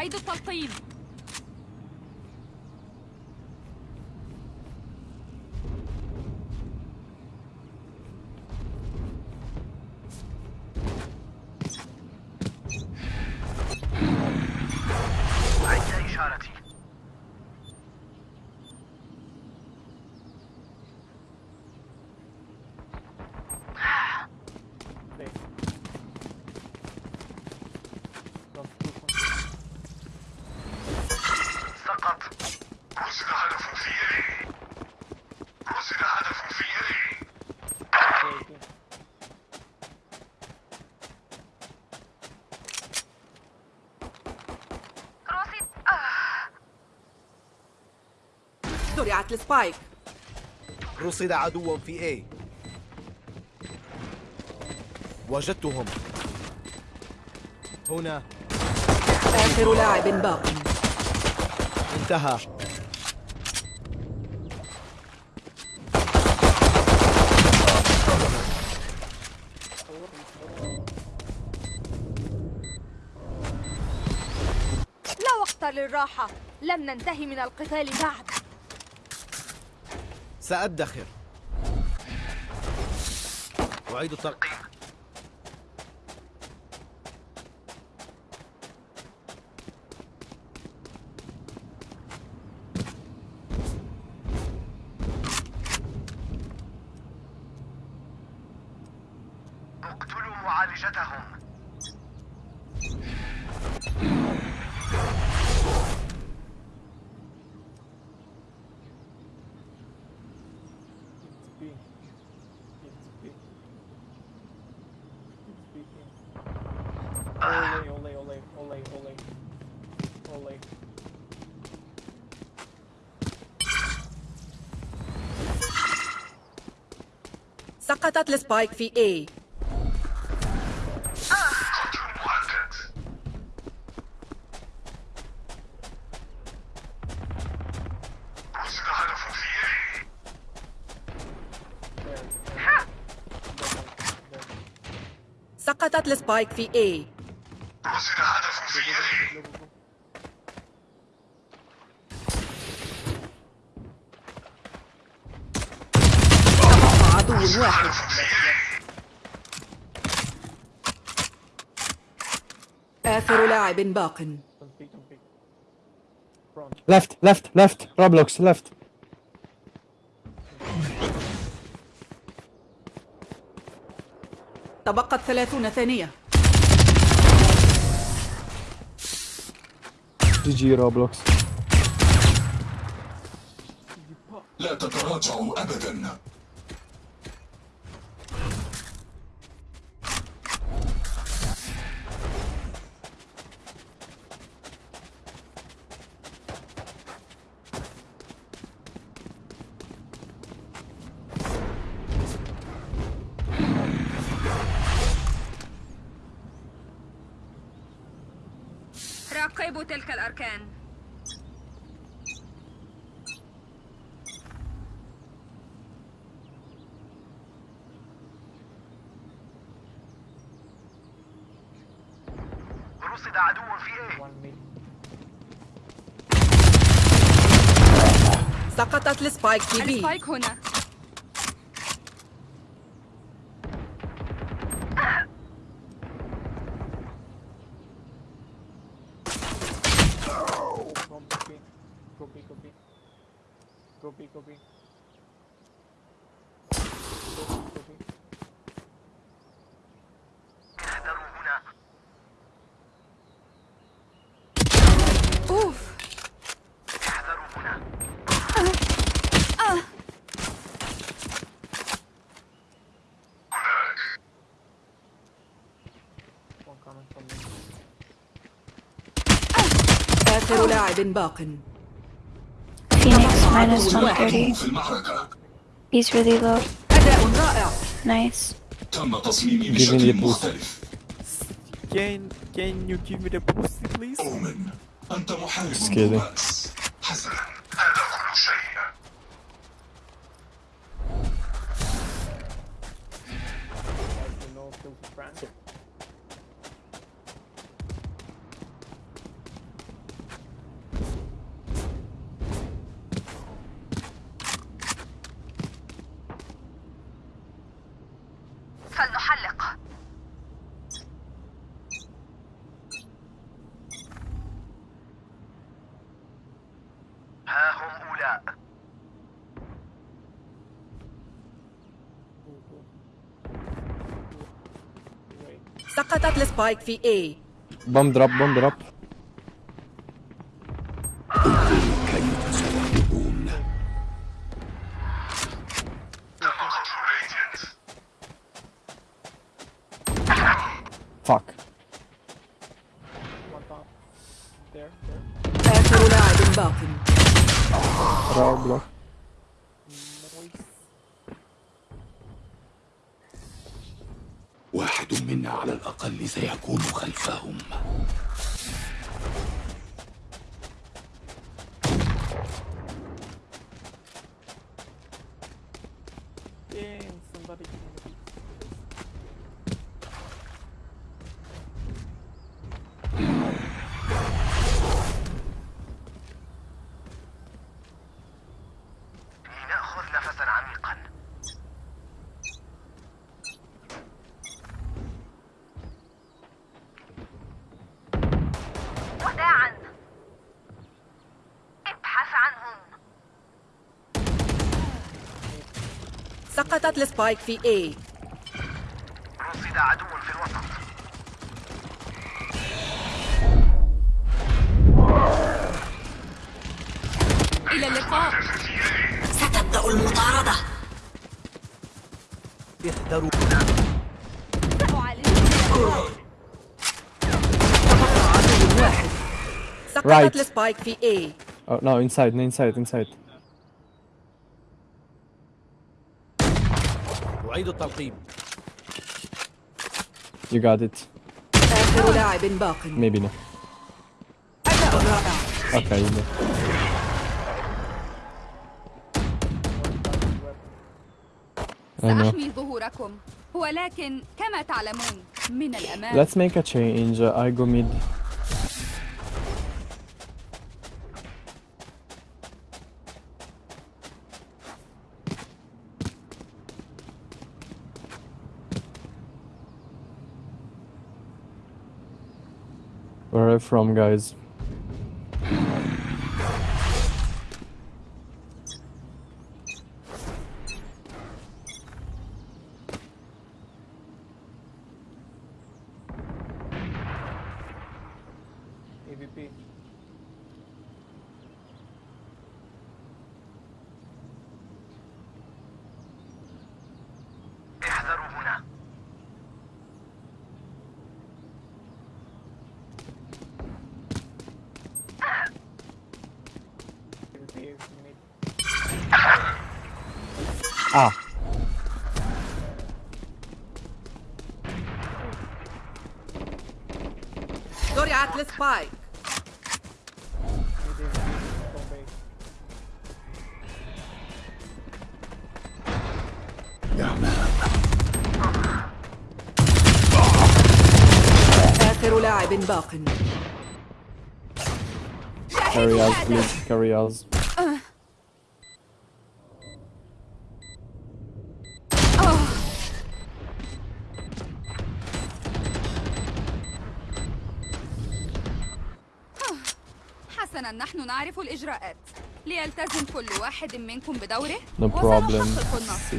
أعيد التلقيم عند إشارتي Safe. Don't do something. سقط رصد هدف في يدي رصد هدف في يدي Okay, okay. رصد زرعت السبايك رصد عدو في A. وجدتهم. هنا. آخر لاعب باق. انتهى. لا وقت للراحة. لم ننتهي من القتال بعد. سأدخر. أعيد التلقيم سقطت السبايك في. There. سقطت السبايك في A رصد هدف في يدي Go, go, go. واحد يدي آخر لاعب باق. Left, left, left. Roblox, left. تبقت ثلاثون ثانية GG Roblox. لا تتراجعوا أبدا راقبوا تلك الأركان. رصد عدو في mid. سقطت ال spike في B. ال spike هنا. آخر لاعب باق Phoenix minus عدو واحد. 130. في المعركة He's really low. أداء رائع Nice. تم تصميمي Give me بشكل the boost. مختلف Can can you give me the boost please? أؤمن أنت محارب Just kidding. سقطت السبايك في اي بوم دروب بوم دروب. سقطت ال spike في A. رصد عدو في الوسط. إلى اللقاء. ستبدأ المطاردة. احذروا. سقطت Right. ال spike في A. Oh, no, inside, inside, inside. أعيد التلقيم You got it. آخر لاعب باق Maybe no. أداء رائع Okay, know. سأحمي ظهوركم ولكن كما تعلمون من الأمام Let's make a change. I go mid. From, guys? Ah, زرعت السبايك. آخر لاعب باق us, please. نحن نعرف الإجراءات. ليلتزم كل واحد منكم بدوره No problem. وسنحقق النصر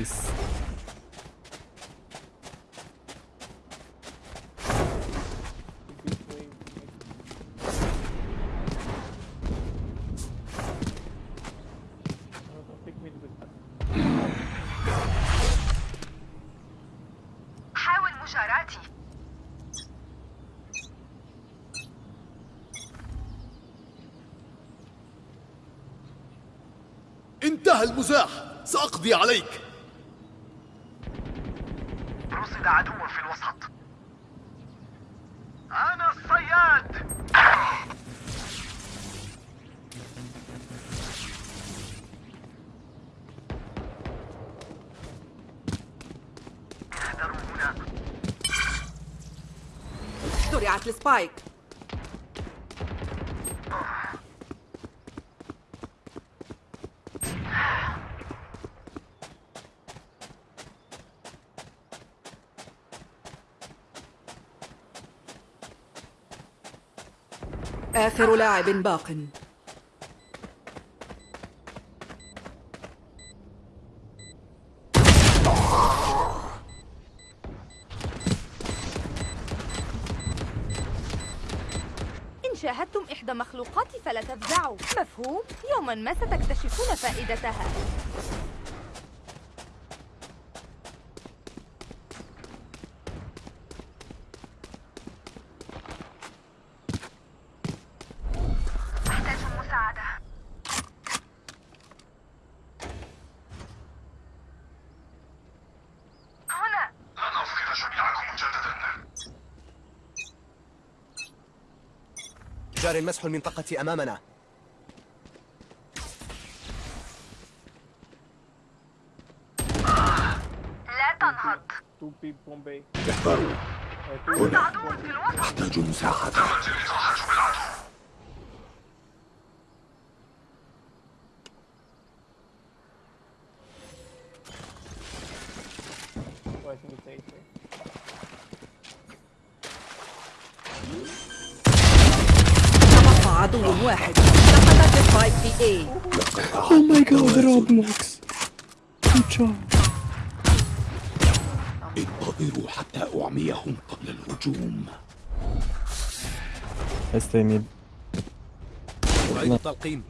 انتهى المزاح. سأقضي عليك. رصد عدو في الوسط. أنا الصياد! احذروا هنا. زرعت السبايك. آخر لاعب باق. شاهدتم إحدى مخلوقاتي فلا تفزعوا. مفهوم؟ يوما ما ستكتشفون فائدتها. يستطيع مسح المنطقة أمامنا. لا تنهض. احذروا هنا أحتاج مساعدة I think it's 8. عدو واحد سقطت السبايك في Oh my god, Roblox. Good job. انتظروا حتى أعميهم قبل الهجوم need. أعيد التلقيم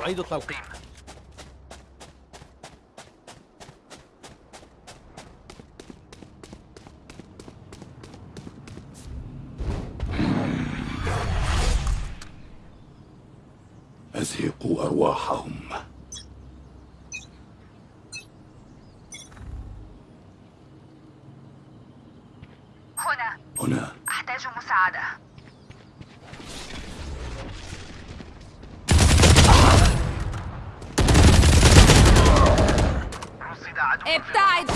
أعيد التلقيم أزهقوا أرواحهم هنا هنا أحتاج مساعدة رصد عدو ابتعد.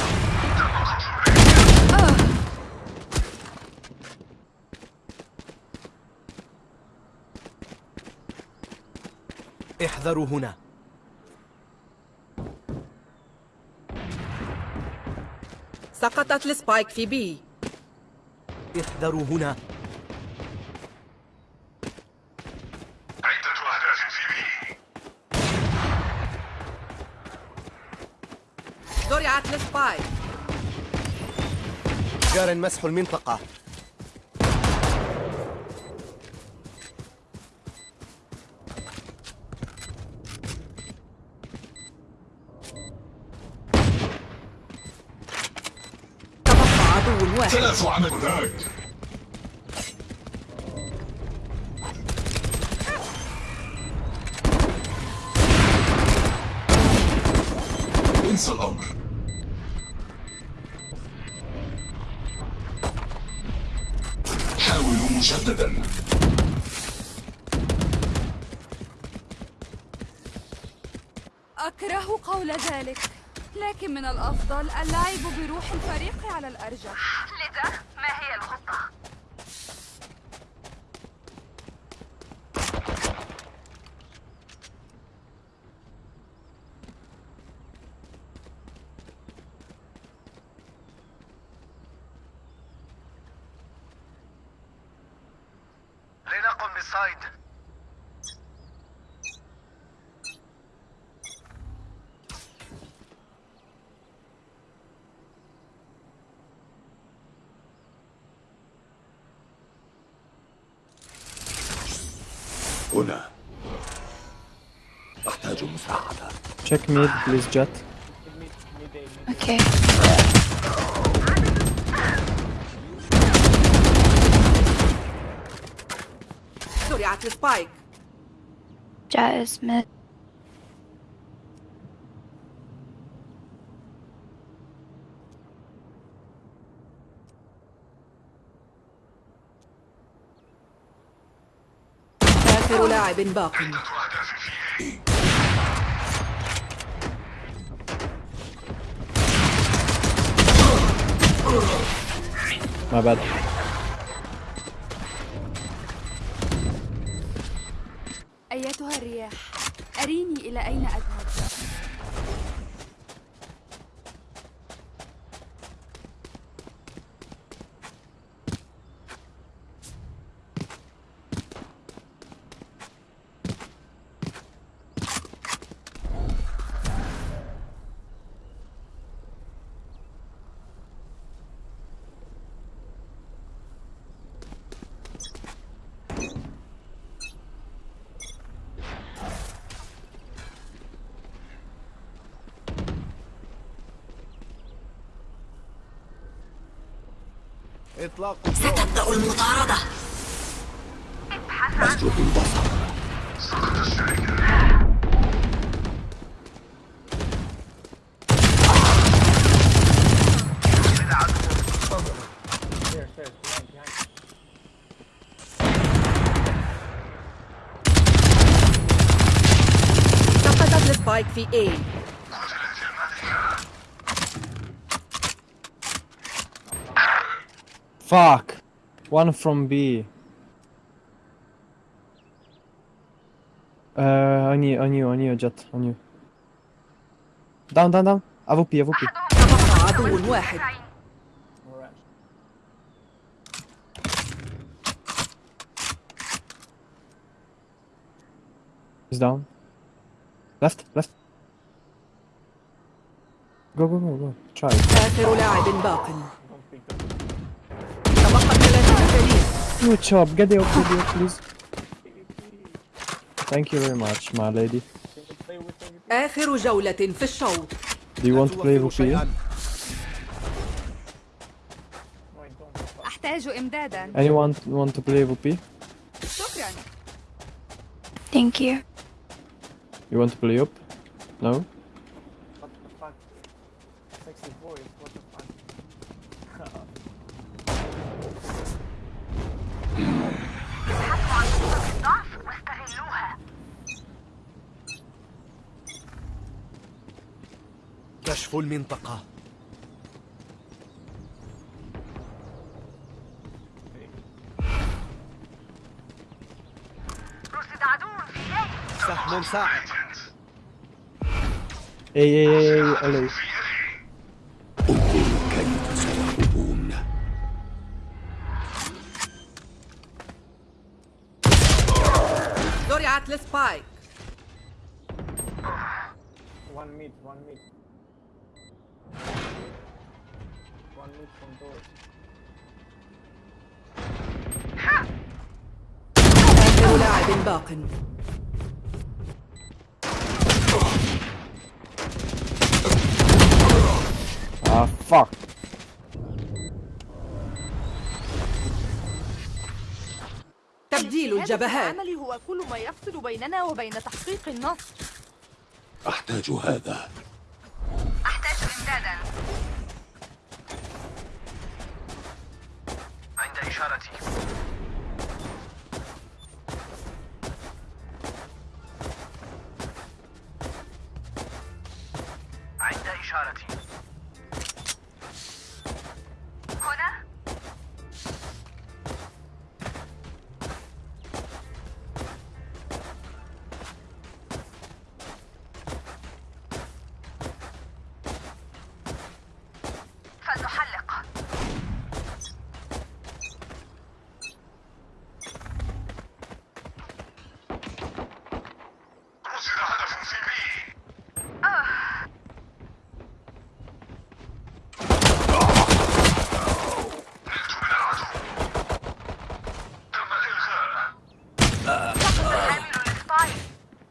احذروا هنا. سقطت ال spike في B. احذروا هنا عدة أهداف في B زرعت ال spike جار مسح المنطقة. ثلاث عمليات مجددا أكره قول ذلك لكن من الأفضل اللعب بروح الفريق على الأرجح لذا ما هي الخطة؟ لنقم بالصيد هنا أحتاج مساعدة Check mid, please, Jet. Mid, mid A, mid Okay. زرعت السبايك Jet is mid. آخر لاعب باق عدة أهداف في بي My bad. أيتها الرياح أريني إلى أين أذهب إطلاق ستبدأ المطاردة. أسلب البصر. behind, behind. سقطت السبايك في A. Fuck. One from B. Uh, on you, on you, on you, Jet, on you. Down, down, down. AWP, AWP. تبقى عدو واحد Alright. He's down. Left, left. Go, go, go, go. Try. آخر لاعب باق Good job. Get the AWP, get the AWP, please. Thank you very much, my lady. Can you play with them? آخر جولة في الشوط Do you want to play توفر AWP? شيئا No, I don't. أحتاج إمدادا Anyone want to play AWP? شكرا Thank you. You want to play up? No? كشف المنطقة سهم ساعد. انظروا كيف سيهربون زرعت السبايك One mid, one mid. One mid from door. آخر لاعب باق Ah, fuck. تبديل الجبهات العمل هو كل ما يفصل بيننا وبين تحقيق النصر أحتاج هذا أحتاج إمدادا عند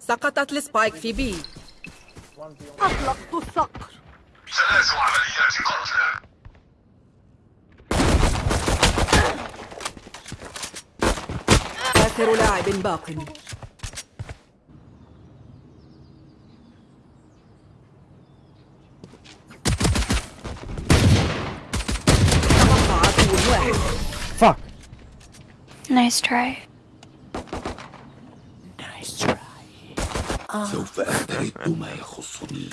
سقطت السبايك في بي. أطلقت الصقر ثلاث عمليات قتل آخر لاعب باق Fuck. Nice try. سوف أسترد ما يخصني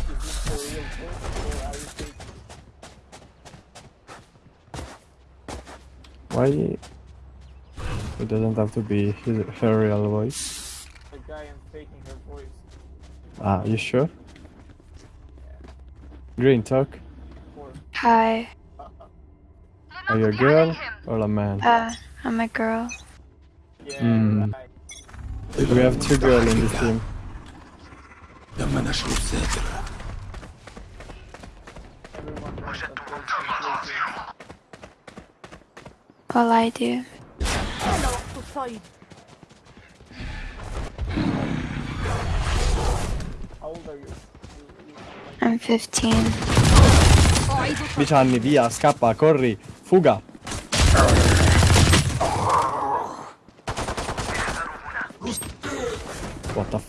Is this for real voice or are you faking? Why? It doesn't have to be his, her real voice. The guy am faking her voice. Ah, you sure? Green talk. For Hi. Are you a girl or a man? Uh, I'm a girl. yeah, Hmm. We have two girls in this team. All I do. I'm 15. Vicini, via, scappa, corri, fuga.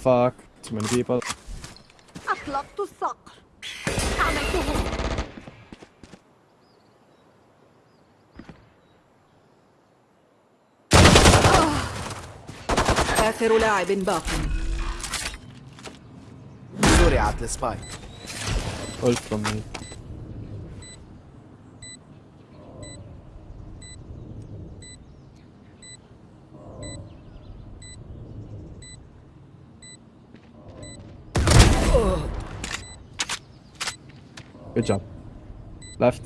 Fuck? Too many people. أطلقت الصقر عملته آخر لاعب باق زرعت السبايك Ult from me. Good job. Left.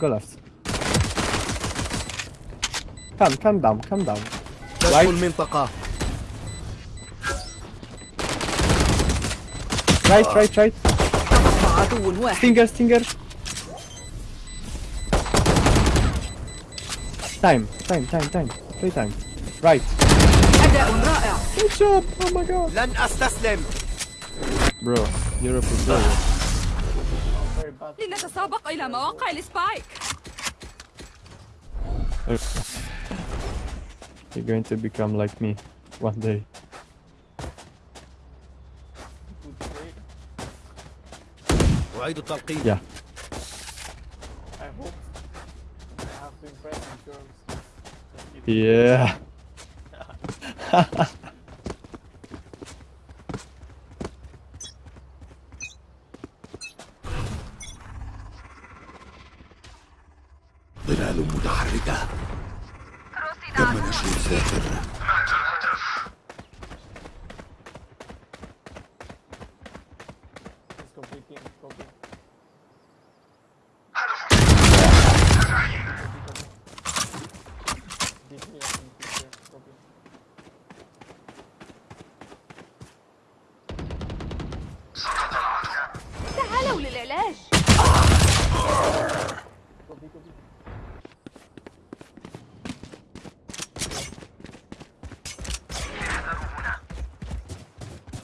Go left. Come, come down, come down. كشف Right. المنطقة Right, right, right. تبقى عدو واحد Stinger, stinger. Time, time, time, time. Play time. Right. أداء رائع Good job. Oh my god. لن أستسلم Bro, you're a pro player. Very bad. لنتسابق إلى مواقع السبايك You're going to become like me one day. Good trade. أعيد التلقيم Yeah. I hope I have to impress the girls. Just kidding. Yeah. ظلال متحركة. تم نشر الذاكرة مات الهدف Let's go big team. Go big. هدف Big me, I think, big there. Go big. سقط العدو تعالوا للعلاج Go big, go big.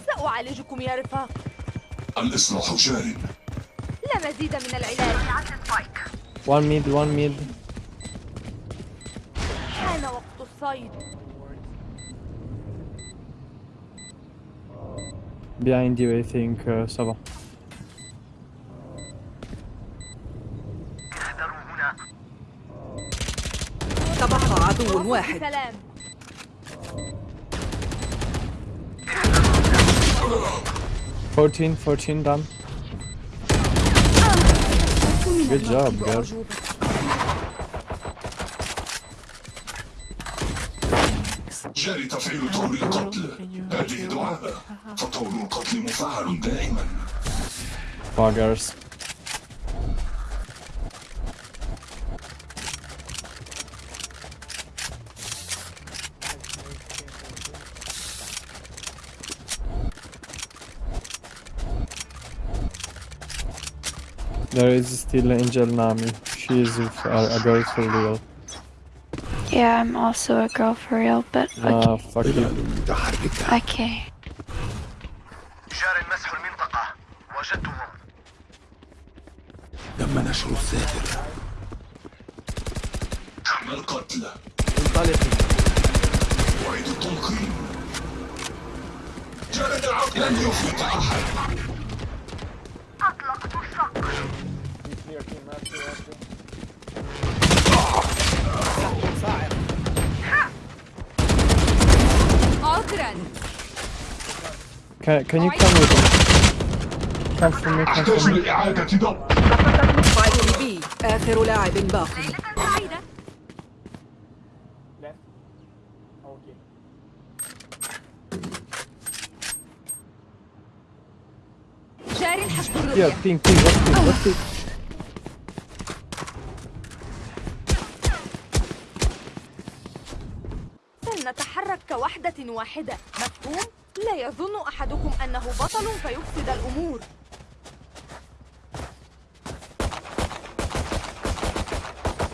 سأعالجكم يا رفاق الإصلاح جار لا مزيد من العلاج One mid, one mid. حان وقت الصيد Behind you, I think. Uh, ça va. تبقى عدو واحد سلام Fourteen, fourteen done. Good job, girl. جاري تفعيل طور القتل هذه دعاء فطور القتل مفعل دائما Buggers. There is still Angel Nami. She is a, a girl for real. Yeah, I'm also a girl for real, but Ah, fuck you. ظلال متحركة okay. جار مسح المنطقة وجدتهم تم نشر الذاكرة تم القتل انطلقي أعيد التلقيم جلد العقل لن يفلت أحد Be clear team, Matthew, Matthew. عذرا Can, can you come with me? Come for me, come أحتاج for me. لإعادة ضبط سبايك بي آخر لاعب باق سعيدة Left. Okay. جار حسب Yeah, الرؤية ping, ping, what ping, what ping? واحدة. مفهوم؟ لا يظن أحدكم أنه بطل فيفسد الأمور.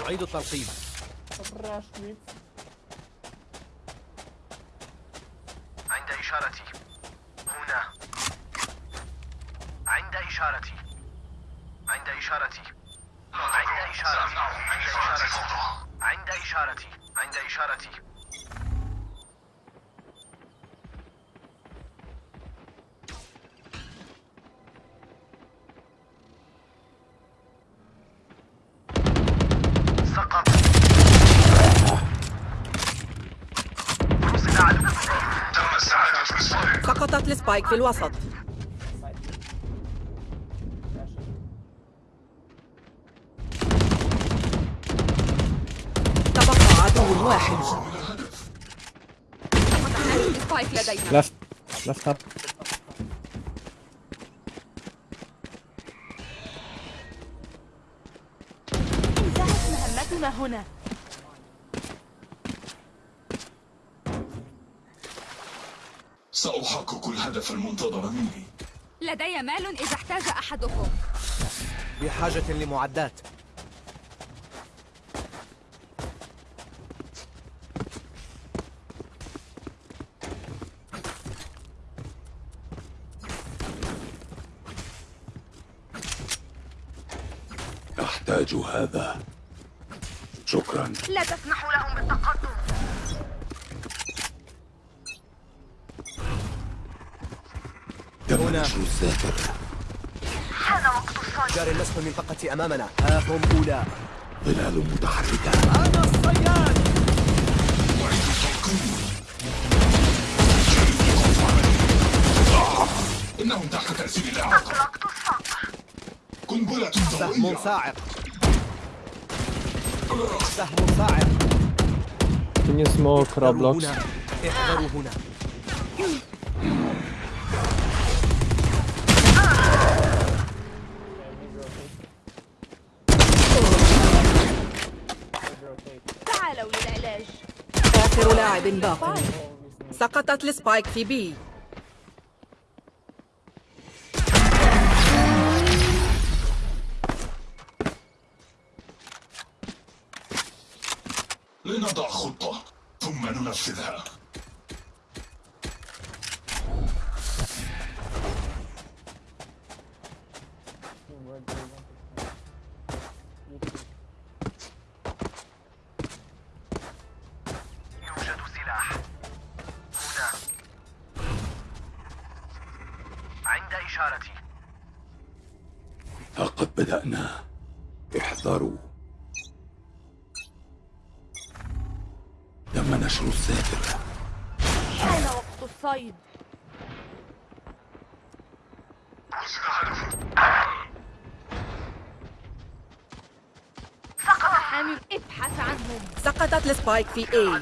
أعيد mid. عند إشارتي. هنا. عند إشارتي. السبايك في الوسط. سأحقق الهدف المنتظر مني. لدي مال إذا احتاج أحدكم. بحاجة لمعدات. أحتاج هذا. شكرا. لا تسمحوا لهم بالتقدم. تم هنا. نشر الساتر جار النسف المنطقة أمامنا. ها هم أولى. ظلال متحركة. أنا الصياد. إنهم تحت تأثير الإعاقة. قنبلة سهم ضوئية صاعق. سهم صاعق. Can you smoke Roblox? احذروا هنا Yeah, mid rotate. Mid rotate. تعالوا للعلاج آخر لاعب باق سقطت السبايك في بي. لنضع خطة ثم ننفذها. نشر الساتر حان وقت الصيد حامل ابحث عنهم سقطت السبايك في A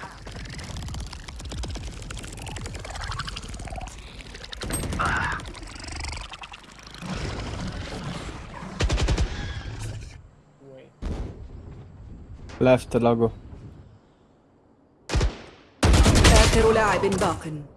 Wait. Left logo. آخر لاعب باق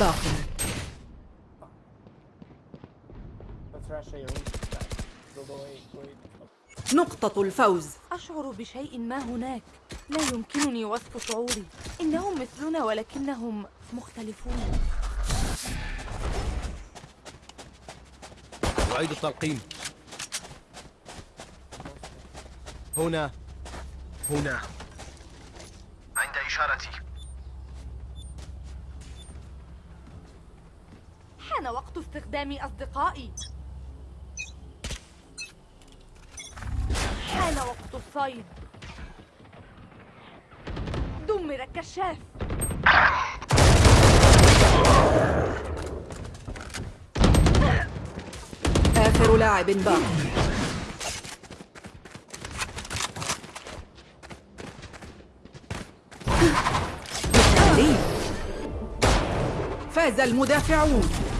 باق. نقطة الفوز. أشعر بشيء ما هناك. لا يمكنني وصف شعوري. إنهم مثلنا ولكنهم مختلفون. أعيد التلقيم. هنا. هنا. عند إشارتي. استخدام أصدقائي. حان وقت الصيد. دمر الكشاف آخر لاعب باق. فاز المدافعون.